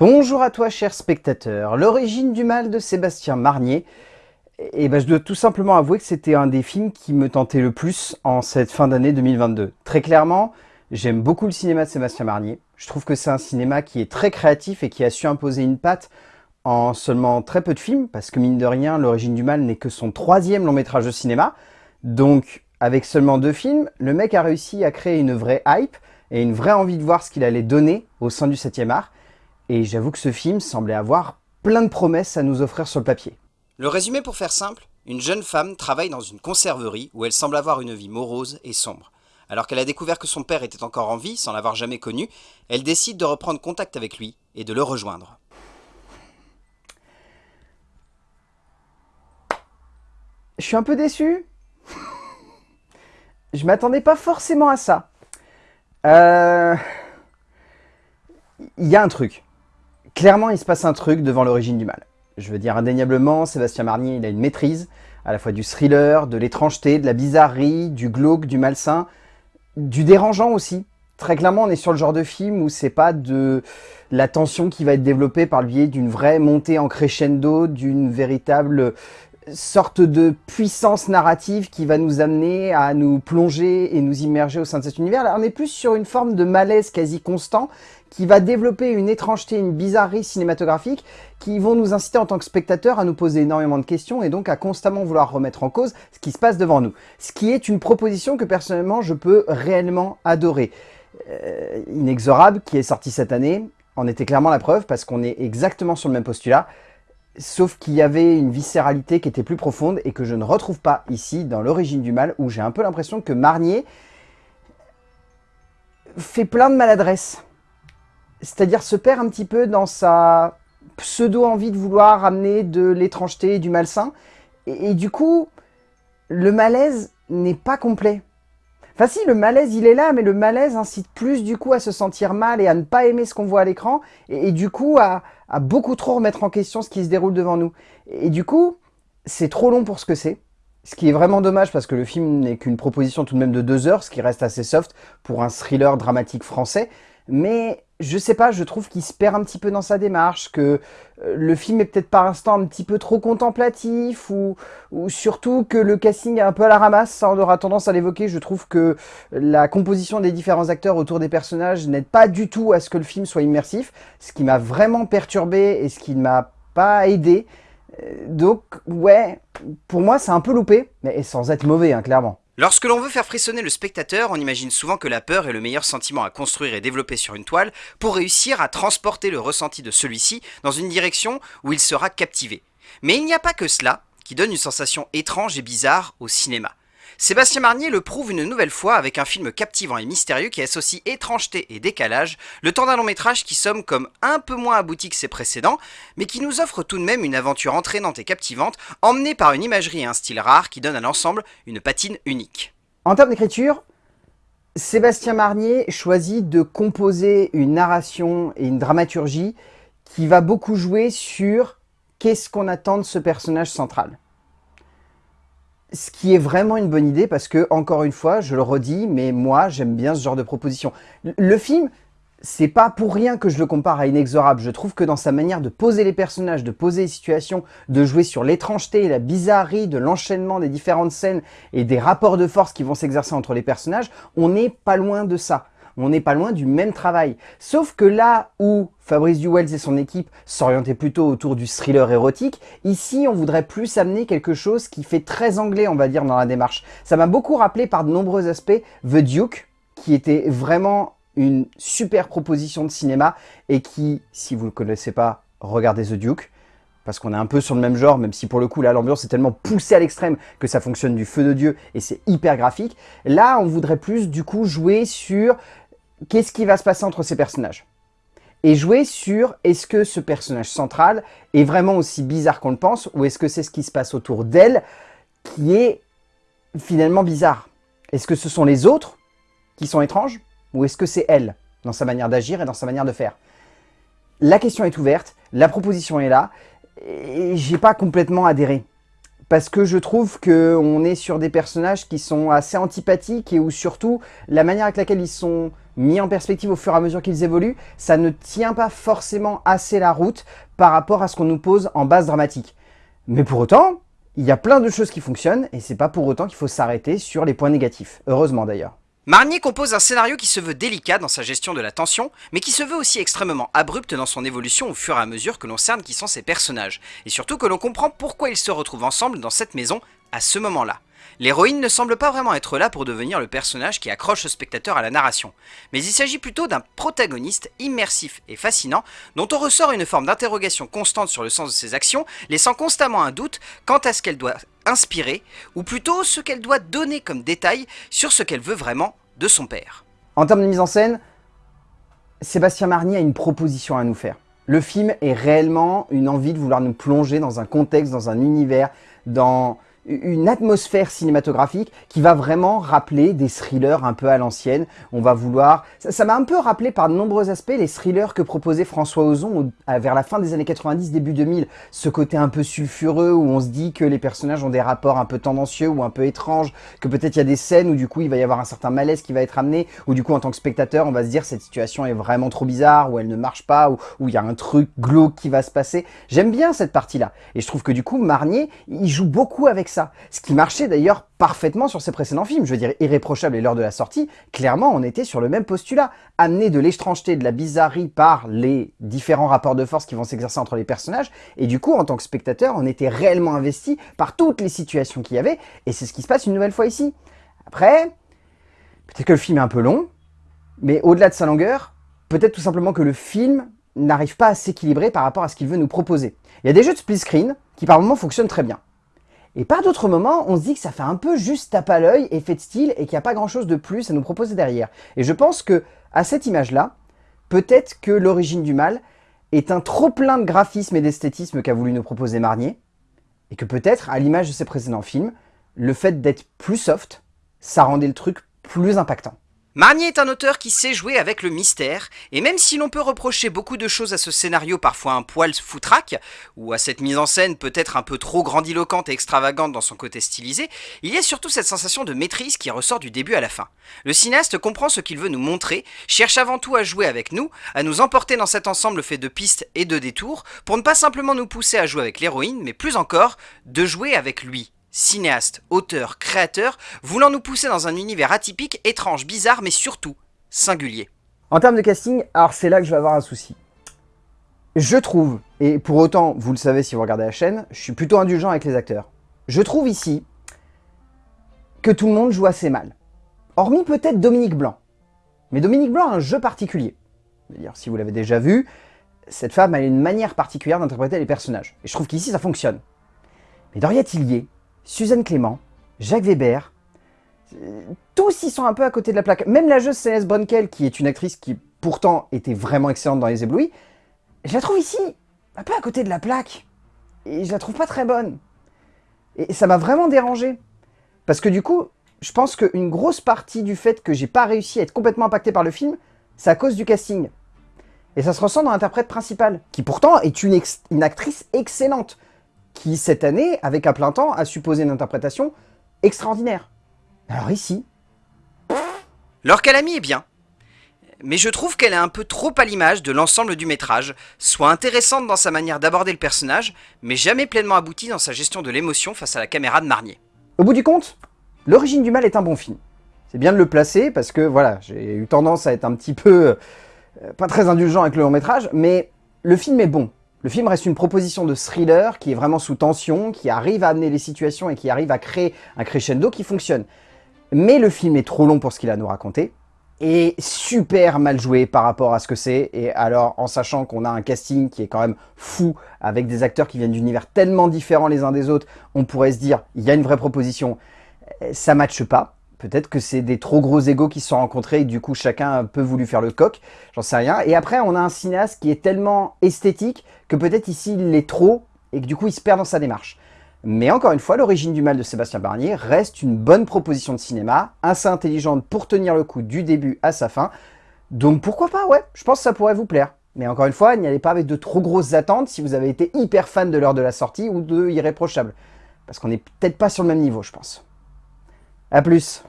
Bonjour à toi, cher spectateur. L'origine du mal de Sébastien Marnier. Et ben, je dois tout simplement avouer que c'était un des films qui me tentait le plus en cette fin d'année 2022. Très clairement, j'aime beaucoup le cinéma de Sébastien Marnier. Je trouve que c'est un cinéma qui est très créatif et qui a su imposer une patte en seulement très peu de films, parce que mine de rien, L'origine du mal n'est que son troisième long métrage de cinéma. Donc, avec seulement deux films, le mec a réussi à créer une vraie hype et une vraie envie de voir ce qu'il allait donner au sein du 7e art. Et j'avoue que ce film semblait avoir plein de promesses à nous offrir sur le papier. Le résumé pour faire simple, une jeune femme travaille dans une conserverie où elle semble avoir une vie morose et sombre. Alors qu'elle a découvert que son père était encore en vie, sans l'avoir jamais connu, elle décide de reprendre contact avec lui et de le rejoindre. Je suis un peu déçu. Je m'attendais pas forcément à ça. Euh... Il y a un truc clairement, il se passe un truc devant l'origine du mal. Je veux dire, indéniablement, Sébastien Marnier, il a une maîtrise, à la fois du thriller, de l'étrangeté, de la bizarrerie, du glauque, du malsain, du dérangeant aussi. Très clairement, on est sur le genre de film où c'est pas de la tension qui va être développée par le biais d'une vraie montée en crescendo, d'une véritable sorte de puissance narrative qui va nous amener à nous plonger et nous immerger au sein de cet univers. Là, on est plus sur une forme de malaise quasi constant qui va développer une étrangeté, une bizarrerie cinématographique qui vont nous inciter en tant que spectateurs à nous poser énormément de questions et donc à constamment vouloir remettre en cause ce qui se passe devant nous. Ce qui est une proposition que personnellement je peux réellement adorer. Euh, Inexorable, qui est sorti cette année, en était clairement la preuve parce qu'on est exactement sur le même postulat. Sauf qu'il y avait une viscéralité qui était plus profonde et que je ne retrouve pas ici dans l'origine du mal où j'ai un peu l'impression que Marnier fait plein de maladresse. C'est-à-dire se perd un petit peu dans sa pseudo-envie de vouloir amener de l'étrangeté et du malsain. Et, du coup, le malaise n'est pas complet. Enfin si, le malaise il est là, mais le malaise incite plus du coup à se sentir mal et à ne pas aimer ce qu'on voit à l'écran, et, du coup à, à, beaucoup trop remettre en question ce qui se déroule devant nous. Et, et du coup, c'est trop long pour ce que c'est. Ce qui est vraiment dommage parce que le film n'est qu'une proposition tout de même de deux heures, ce qui reste assez soft pour un thriller dramatique français. Mais je sais pas, je trouve qu'il se perd un petit peu dans sa démarche, que euh, le film est peut-être par instant un petit peu trop contemplatif, ou, ou, surtout que le casting est un peu à la ramasse, ça on aura tendance à l'évoquer, je trouve que la composition des différents acteurs autour des personnages n'aide pas du tout à ce que le film soit immersif, ce qui m'a vraiment perturbé et ce qui ne m'a pas aidé. Euh, donc ouais, pour moi c'est un peu loupé, mais sans être mauvais, hein, clairement. Lorsque l'on veut faire frissonner le spectateur, on imagine souvent que la peur est le meilleur sentiment à construire et développer sur une toile pour réussir à transporter le ressenti de celui-ci dans une direction où il sera captivé. Mais il n'y a pas que cela qui donne une sensation étrange et bizarre au cinéma. Sébastien Marnier le prouve une nouvelle fois avec un film captivant et mystérieux qui associe étrangeté et décalage, le temps d'un long métrage qui somme comme un peu moins abouti que ses précédents, mais qui nous offre tout de même une aventure entraînante et captivante, emmenée par une imagerie et un style rare qui donne à l'ensemble une patine unique. En termes d'écriture, Sébastien Marnier choisit de composer une narration et une dramaturgie qui va beaucoup jouer sur qu'est-ce qu'on attend de ce personnage central. Ce qui est vraiment une bonne idée parce que, encore une fois, je le redis, mais moi, j'aime bien ce genre de proposition. Le film, c'est pas pour rien que je le compare à Inexorable. Je trouve que dans sa manière de poser les personnages, de poser les situations, de jouer sur l'étrangeté et la bizarrerie de l'enchaînement des différentes scènes et des rapports de force qui vont s'exercer entre les personnages, on n'est pas loin de ça on n'est pas loin du même travail. Sauf que là où Fabrice Duwells et son équipe s'orientaient plutôt autour du thriller érotique, ici on voudrait plus amener quelque chose qui fait très anglais on va dire dans la démarche. Ça m'a beaucoup rappelé par de nombreux aspects The Duke, qui était vraiment une super proposition de cinéma et qui, si vous ne le connaissez pas, regardez The Duke parce qu'on est un peu sur le même genre, même si pour le coup, là, l'ambiance est tellement poussée à l'extrême que ça fonctionne du feu de Dieu et c'est hyper graphique. Là, on voudrait plus, du coup, jouer sur qu'est-ce qui va se passer entre ces personnages et jouer sur est-ce que ce personnage central est vraiment aussi bizarre qu'on le pense ou est-ce que c'est ce qui se passe autour d'elle qui est finalement bizarre? Est-ce que ce sont les autres qui sont étranges ou est-ce que c'est elle dans sa manière d'agir et dans sa manière de faire? La question est ouverte, la proposition est là et j'ai pas complètement adhéré. Parce que je trouve qu'on est sur des personnages qui sont assez antipathiques et où surtout la manière avec laquelle ils sont mis en perspective au fur et à mesure qu'ils évoluent, ça ne tient pas forcément assez la route par rapport à ce qu'on nous pose en base dramatique. Mais pour autant, il y a plein de choses qui fonctionnent, et c'est pas pour autant qu'il faut s'arrêter sur les points négatifs. Heureusement d'ailleurs. Marnier compose un scénario qui se veut délicat dans sa gestion de la tension, mais qui se veut aussi extrêmement abrupt dans son évolution au fur et à mesure que l'on cerne qui sont ses personnages, et surtout que l'on comprend pourquoi ils se retrouvent ensemble dans cette maison à ce moment-là. L'héroïne ne semble pas vraiment être là pour devenir le personnage qui accroche le spectateur à la narration, mais il s'agit plutôt d'un protagoniste immersif et fascinant dont on ressort une forme d'interrogation constante sur le sens de ses actions, laissant constamment un doute quant à ce qu'elle doit inspirer, ou plutôt ce qu'elle doit donner comme détail sur ce qu'elle veut vraiment de son père. En termes de mise en scène, Sébastien Marnier a une proposition à nous faire. Le film est réellement une envie de vouloir nous plonger dans un contexte, dans un univers, dans une atmosphère cinématographique qui va vraiment rappeler des thrillers un peu à l'ancienne. On va vouloir... Ça m'a un peu rappelé par de nombreux aspects les thrillers que proposait François Ozon vers la fin des années 90, début 2000. Ce côté un peu sulfureux où on se dit que les personnages ont des rapports un peu tendancieux ou un peu étranges, que peut-être il y a des scènes où du coup il va y avoir un certain malaise qui va être amené, ou du coup en tant que spectateur on va se dire cette situation est vraiment trop bizarre, ou elle ne marche pas, ou, il y a un truc glauque qui va se passer. J'aime bien cette partie-là. Et je trouve que du coup Marnier, il joue beaucoup avec ce qui marchait d'ailleurs parfaitement sur ses précédents films. Je veux dire, Irréprochable et l'heure de la sortie, clairement, on était sur le même postulat. Amener de l'étrangeté, de la bizarrerie par les différents rapports de force qui vont s'exercer entre les personnages. Et du coup, en tant que spectateur, on était réellement investi par toutes les situations qu'il y avait. Et c'est ce qui se passe une nouvelle fois ici. Après, peut-être que le film est un peu long, mais au-delà de sa longueur, peut-être tout simplement que le film n'arrive pas à s'équilibrer par rapport à ce qu'il veut nous proposer. Il y a des jeux de split screen qui par moments fonctionnent très bien. Et par d'autres moments, on se dit que ça fait un peu juste tape à l'œil, effet de style, et qu'il n'y a pas grand chose de plus à nous proposer derrière. Et je pense que, à cette image-là, peut-être que l'origine du mal est un trop plein de graphisme et d'esthétisme qu'a voulu nous proposer Marnier, et que peut-être, à l'image de ses précédents films, le fait d'être plus soft, ça rendait le truc plus impactant. Marnier est un auteur qui sait jouer avec le mystère, et même si l'on peut reprocher beaucoup de choses à ce scénario parfois un poil foutraque, ou à cette mise en scène peut-être un peu trop grandiloquente et extravagante dans son côté stylisé, il y a surtout cette sensation de maîtrise qui ressort du début à la fin. Le cinéaste comprend ce qu'il veut nous montrer, cherche avant tout à jouer avec nous, à nous emporter dans cet ensemble fait de pistes et de détours, pour ne pas simplement nous pousser à jouer avec l'héroïne, mais plus encore, de jouer avec lui, cinéaste, auteur, créateur, voulant nous pousser dans un univers atypique, étrange, bizarre, mais surtout singulier. En termes de casting, alors c'est là que je vais avoir un souci. Je trouve, et pour autant, vous le savez si vous regardez la chaîne, je suis plutôt indulgent avec les acteurs. Je trouve ici que tout le monde joue assez mal. Hormis peut-être Dominique Blanc. Mais Dominique Blanc a un jeu particulier. Dire, si vous l'avez déjà vu, cette femme a une manière particulière d'interpréter les personnages. Et je trouve qu'ici, ça fonctionne. Mais Doria Tillier, Suzanne Clément, Jacques Weber, tous ils sont un peu à côté de la plaque. Même la jeuse Céleste Brunkel, qui est une actrice qui pourtant était vraiment excellente dans Les Éblouis, je la trouve ici un peu à côté de la plaque. Et je la trouve pas très bonne. Et ça m'a vraiment dérangé. Parce que du coup, je pense qu'une grosse partie du fait que j'ai pas réussi à être complètement impacté par le film, c'est à cause du casting. Et ça se ressent dans l'interprète principal, qui pourtant est une actrice excellente qui, cette année, avec un plein temps, a supposé une interprétation extraordinaire. Alors ici... Laure Calamy est bien, mais je trouve qu'elle est un peu trop à l'image de l'ensemble du métrage, soit intéressante dans sa manière d'aborder le personnage, mais jamais pleinement aboutie dans sa gestion de l'émotion face à la caméra de Marnier. Au bout du compte, L'origine du mal est un bon film. C'est bien de le placer parce que voilà, j'ai eu tendance à être un petit peu euh, pas très indulgent avec le long métrage, mais le film est bon. Le film reste une proposition de thriller qui est vraiment sous tension, qui arrive à amener les situations et qui arrive à créer un crescendo qui fonctionne. Mais le film est trop long pour ce qu'il a à nous raconter, et super mal joué par rapport à ce que c'est, et alors en sachant qu'on a un casting qui est quand même fou, avec des acteurs qui viennent d'univers tellement différents les uns des autres, on pourrait se dire, il y a une vraie proposition, ça matche pas. Peut-être que c'est des trop gros égaux qui se sont rencontrés et du coup chacun a un peu voulu faire le coq, j'en sais rien. Et après on a un cinéaste qui est tellement esthétique que peut-être ici il l'est trop et que du coup il se perd dans sa démarche. Mais encore une fois, l'origine du mal de Sébastien Barnier reste une bonne proposition de cinéma, assez intelligente pour tenir le coup du début à sa fin. Donc pourquoi pas, ouais, je pense que ça pourrait vous plaire. Mais encore une fois, n'y allez pas avec de trop grosses attentes si vous avez été hyper fan de l'heure de la sortie ou de Irréprochable. Parce qu'on n'est peut-être pas sur le même niveau, je pense. A plus